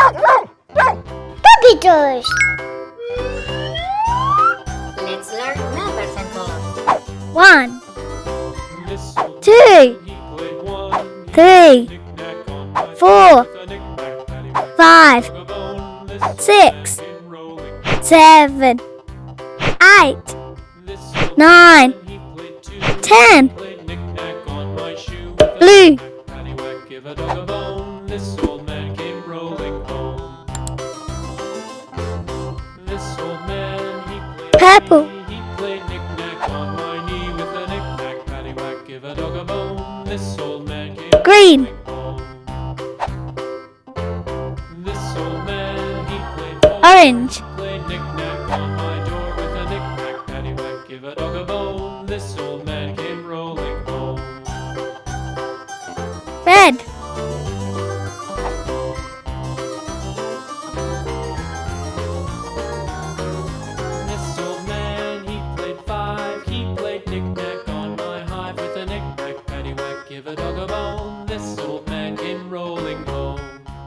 Puppy toys! Let's learn numbers and colors. One. Two. Three. Four. Five. Six. Seven. Eight. Nine. Ten. Blue. apple. He played knick-knack on my knee with a knick-knack, paddywhack, give a dog a bone. This old man came Green. Orange.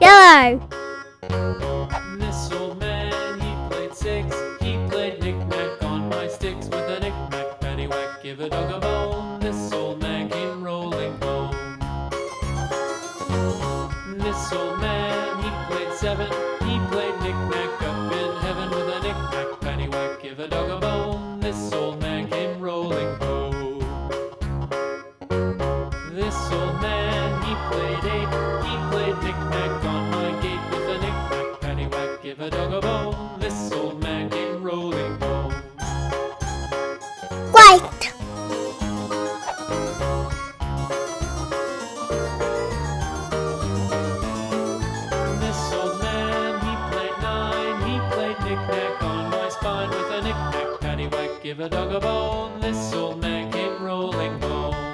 Yellow. Misselman, he played six. He played knick-knack on my sticks with a knick-knack, paddywhack, give a dog a bone. This old man came rolling home. Misselman, he played seven. Give a dog a bone, this old man came rolling home. White. This old man, he played nine, he played knick-knack on my spine with a knick-knack paddywhack. Give a dog a bone, this old man came rolling home.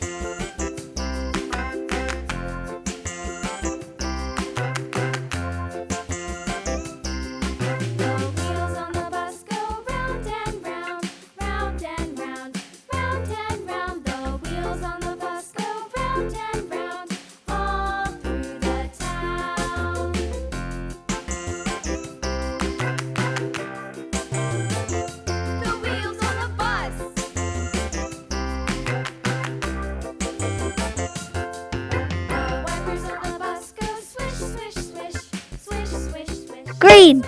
green.